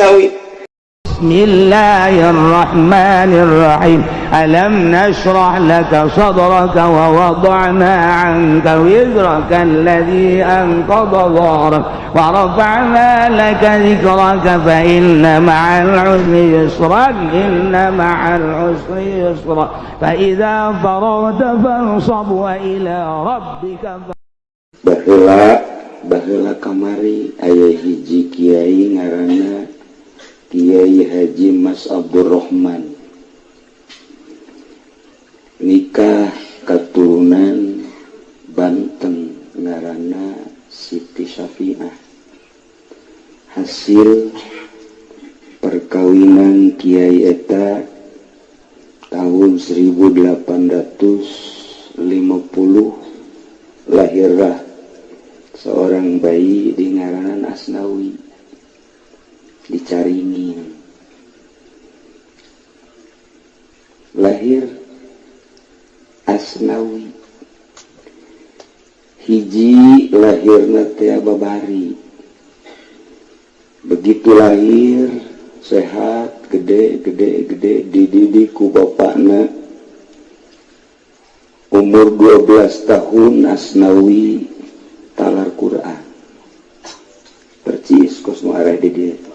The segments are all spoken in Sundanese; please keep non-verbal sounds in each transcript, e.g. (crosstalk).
tauhid الرحمن الرحيم. ألم نشرح لك صدرك ووضعنا عنك وزرك الذي أنقض ظهرك ورفعنا لك ذكرك فإن مع العسر يسرا إن مع العسر يسرا. فإذا فرغت فانصب وإلى ربك bahula bahula kamari ayah hiji kiai ngarana Kiai Haji Mas Abdurrahman. Nikah keturunan Banten ngarana Siti Syafi'ah. Hasil perkawinan Kiai Eta tahun 1850 lahirlah seorang bayi di ngaranan Asnawi. dicaringin lahir asnawi. Hiji lahirna Babari begitu lahir sehat gede gede gede dididiku bapakna. Umur 12 tahun asnawi talar Quran. Percis kosmo arah di dia.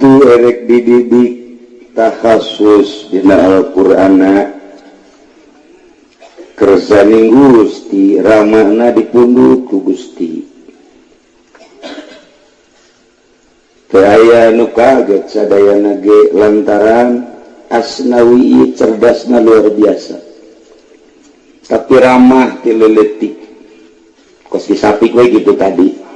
itu erek dina di Alqurana kersaning Gusti. Ramana dipundut ku Gusti. Aya nu kaget sadaya nage lantaran asnawi cerdasna luar biasa. Tapi ramah tileletik koski sapik we gitu tadi.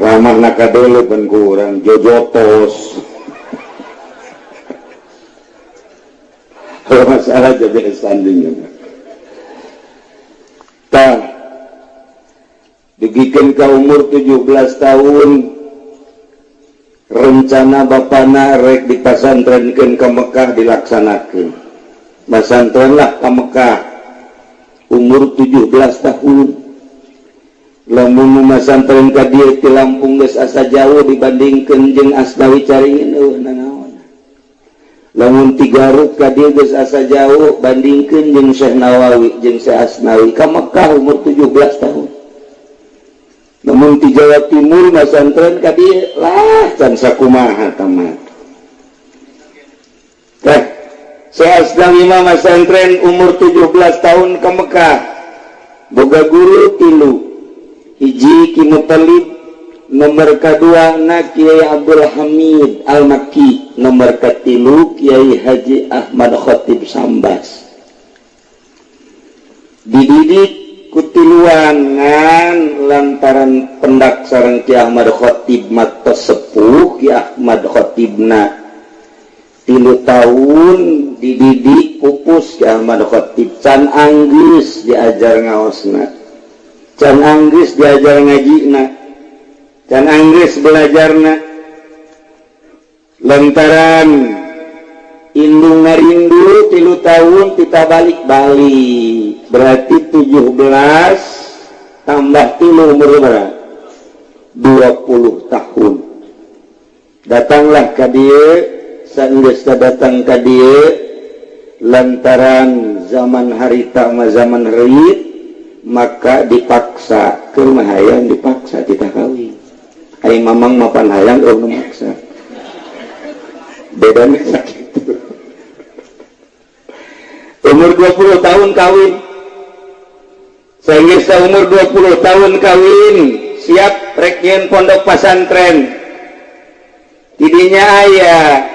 Ramah nakadele pan kurang jojotos. (laughs) Kalau masalah jadi standing tah dibikin ke umur 17 tahun. Rencana bapana rek dipasantrenkeun ke Mekah dilaksanakan. Pasantren lah ke Mekah. Umur 17 tahun lamun masantren ka dieu ti Lampung geus asa jauh dibandingkeun jeung asnawi cariin nanaon lamun Tigaro ka dieu geus asa jauh bandingkeun jeung Syekh Nawawi jeung Syekh Asnawi ka Mekah umur 17 tahun. Namun di Jawa Timur masantren ka dieu lah can sakumaha tamat teh Syekh Asnawi mah masantren umur 17 tahun ke Mekah. Boga guru tilu. Hiji Ki Mutalib nomor kedua na Kiai Abdul Hamid Al Maki nomor ketilu Kiai Haji Ahmad Khatib Sambas. Dididik kutiluangan lantaran pendak sarang Ki Ahmad Khatib mata sepuh Ki Ahmad Khatibna tilu tahun dididik pupus Ki Ahmad Khatib. Can anggis diajar ngaosna Can Anggris diajar ngajina Can Anggris belajarna lantaran Indung ngarindu tilu tahun kita balik-balik berarti 17 tambah tilu umur berapa? 20 tahun. Datanglah ke dia sanggeus datang ke dia lantaran zaman harita sama zaman reit maka dipaksa ke rumah hayang dipaksa kita kawin ay mamang mapan hayang oh memaksa. Bedanya sakit. Umur 20 tahun kawin. Sehingga umur 20 tahun kawin siap rekien pondok pesantren tidinya ayah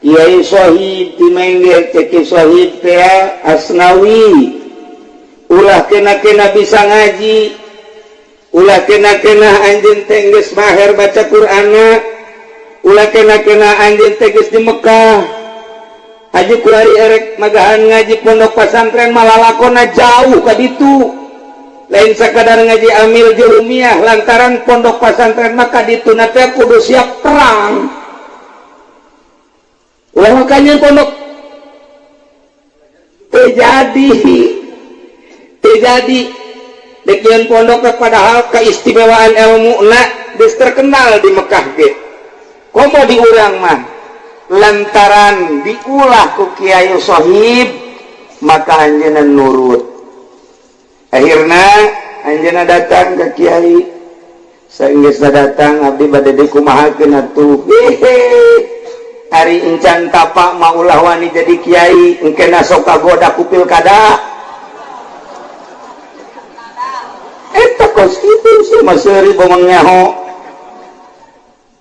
Kiai Sohib Timengger Ceki Sohib Tea Asnawi ulah kena-kena bisa ngaji. Ulah kena-kena anjing tengges maher baca Quran. Ulah kena-kena anjing tengges di Mekkah Haji kurari erek magahan ngaji pondok pesantren malah lakona jauh ke itu lain sekadar ngaji amil jurumiyah lantaran pondok pesantren maka ditunatnya kudu siap perang. Ulah makanya pondok. Terjadi terjadi. Bagian pondok kepada hal keistimewaan ilmu nak des terkenal di Mekah ge. Komo diurang mah? Lantaran diulah ku Kiai Sohib maka anjana nurut. Akhirnya anjana datang ke Kiai. Sehingga datang abdi bade dikumahakeun atuh. Hari encan tapak maulah wani jadi kiai engke sok kagoda ku pilkada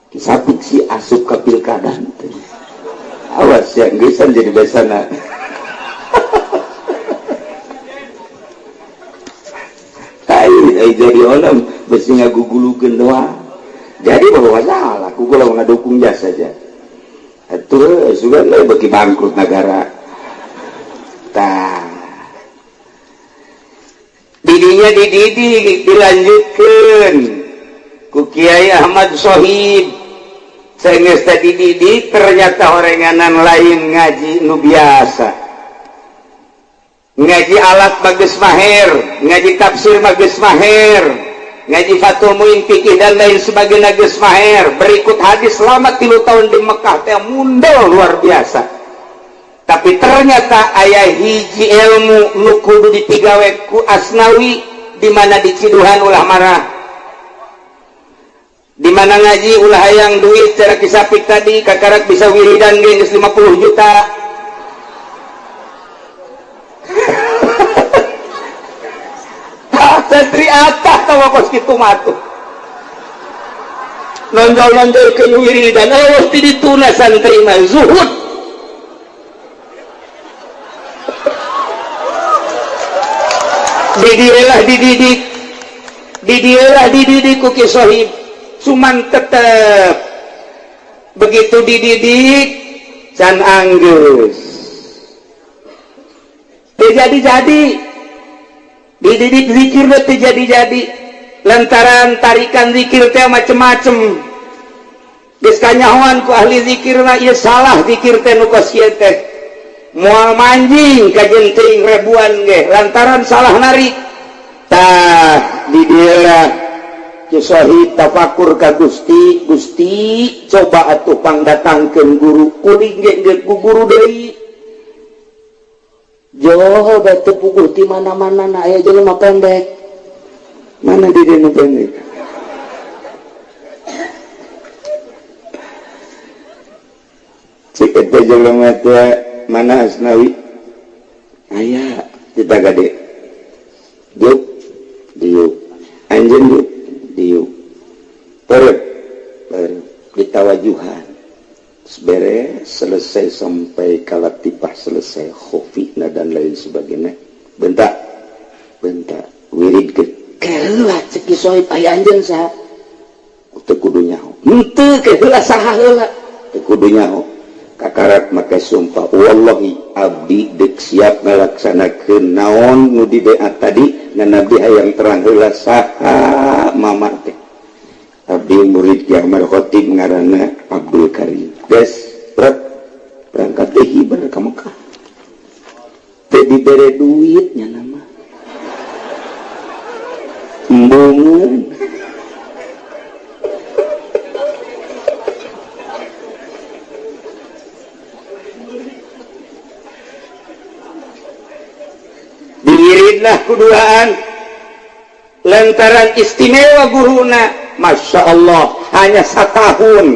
kisah si asup ke pilkada. Awas ya gesan jadi besana tai jadi orang besi ngagugulu gendoa jadi bahwa salah kugula ngadukung jasa saja. Itu juga bagi bangkrut negara. Dirinya dididi dilanjutkan. Ku Kiai Ahmad Sohib. Sehingga tadi didik ternyata oranganan lain ngaji nu biasa. Ngaji alat bagus maher ngaji tafsir bagus maher ngaji Fatul Muin fikih dan lain sebagai nages maher. Berikut hadis selamat tilu tahun di Mekah teh mundel luar biasa. Tapi ternyata ayah hiji ilmu nu kudu ditigawe ku asnawi dimana diciduhan ulah marah. Dimana ngaji ulah hayang duit secara kisapik tadi kakarak bisa wiridan geus 50 juta. (laughs) Santri atas tawa kos kitu matu nonjol-nonjol ke wiridan eh mesti dituna santri mah zuhud. Didilah dididik. Didilah dididik ku kisohib cuman tetep. Begitu dididik can anggus jadi-jadi dididik zikir jadi-jadi. Lantaran tarikan zikir teh macem-macem. Geus kanyahoan ku ahli zikir na ieu salah zikir teh nu teh mual manjing kajjentering rebuan ge lantaran salah naritah dihi tafakur ka Gusti Gusti coba atuh pang datang ke guru guru deui Joho batu pukul di mana-mana na aya jelema pendek. Mana di dieu pendek? Cik eta jelema teh mana asnawi aya kita gade. Diuk diuk anjen diuk diuk perut ditawajuhan. Beres selesai sampai kalatipah selesai khofi dan lain sebagainya. Bentak bentak. Wirid ke keheula ceki soib aya anjeun saha teu kudu nyaho. Henteu keheula saha heula kudu nyaho. syarat maka sumpah wallhi Abdi dek siap melaksana ke naon nudi tadi dan Nabi ayaang teranglah sah mama Abdi murid yang merkhotib ngaranana Abdul Karim. Berangkat bener ke Mekah. Jadi bere duitnya nama. Embungan. kuduaan lantaran istimewa guruna Masya Allah hanya satu tahun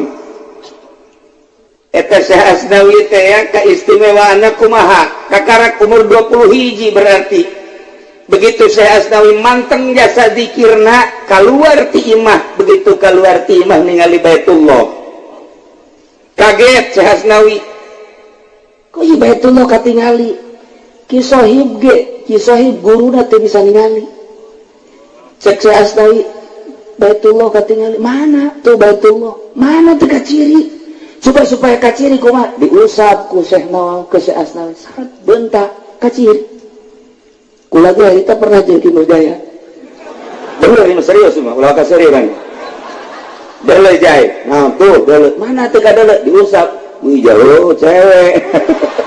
kumaha? Kakak umur 20 hiji berarti. Begitu saya asnawi manteng jasa dikirna keluar timah begitu keluar timah ningali Baitullah. Kaget saya asnawi. Kok Baitullah katingali? kisohib ge kisohib guru nanti bisa ningali. Cek saya asnawi baitullah ketinggali mana tuh baitullah? Mana tuh kaciri? Supaya supaya kaciri kumat diusap ku syekh nawal ke syekh asnawi sangat bentak kaciri. Kulaga kita pernah jadi budaya bener ini serius semua ulah serius kan Dele jahit, nah tuh dele, mana tuh kadele diusap, wih jauh cewek. (laughs)